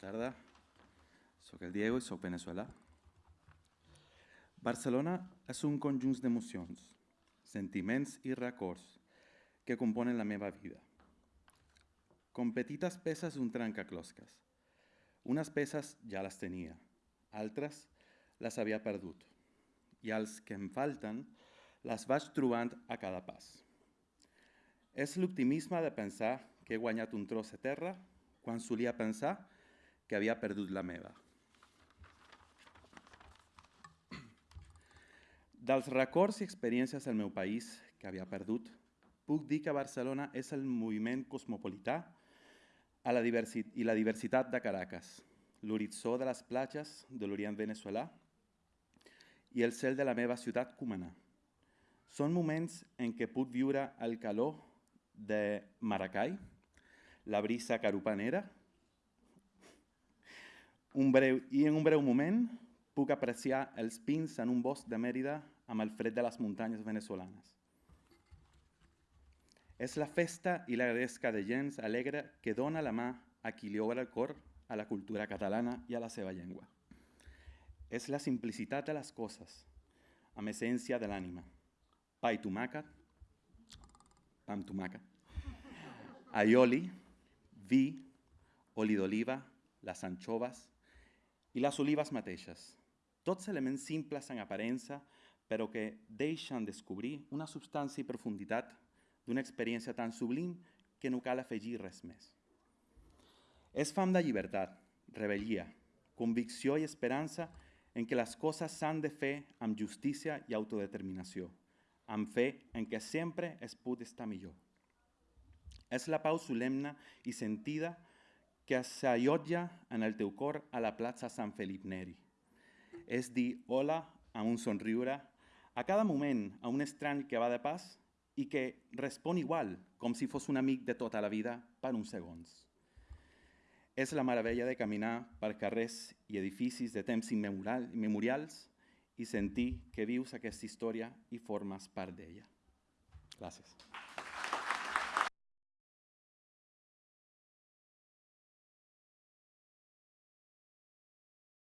tarda. Soc el Diego i soc veneçolà. Barcelona és un conjunt d'emocions, sentiments i records que componen la meva vida. Com petites peces d'un trencaclosques. Unes peces ja les tenia, altres les havia perdut i els que em falten les vaig trobant a cada pas. És l'optimisme de pensar que he guanyat un tros de terra quan solia pensar que havia perdut la meva. Dels records i experiències del meu país que havia perdut, puc dir que Barcelona és el moviment cosmopolità a la i la diversitat de Caracas, l'horitzó de les platges de l'Orient veneçolà i el cel de la meva ciutat Cumaná. Són moments en què puc viure el calor de Maracay, la brisa carupanera, un breu, i en un breu moment puc apreciar els pins en un bosc de Mèrida amb el fred de les muntanyes venezolanes. És la festa i la gresca de gens alegre que dona la mà a qui li obre el cor a la cultura catalana i a la seva llengua. És la simplicitat de les coses, amb essència de l'ànima. Pa i tomàquet, pa amb tomàquet, aioli, vi, oli d'oliva, les anchoves i les olives mateixes. Tots elements simples en aparença, però que deixen descobrir una substància i profunditat d'una experiència tan sublim que no cal afegir res més. És fam de llibertat, rebel·lia, convicció i esperança en què les coses s'han de fer amb justícia i autodeterminació, amb fe en què sempre es pot estar millor. És la pau solemne i sentida que s'allotja en el teu cor a la plaça Sant Felip Neri. És dir hola amb un somriure a cada moment a un estrany que va de pas i que respon igual, com si fos un amic de tota la vida per uns segons. És la meravella de caminar per carrers i edificis de temps immemorials i sentir que vius aquesta història i formes part d'ella. Gràcies.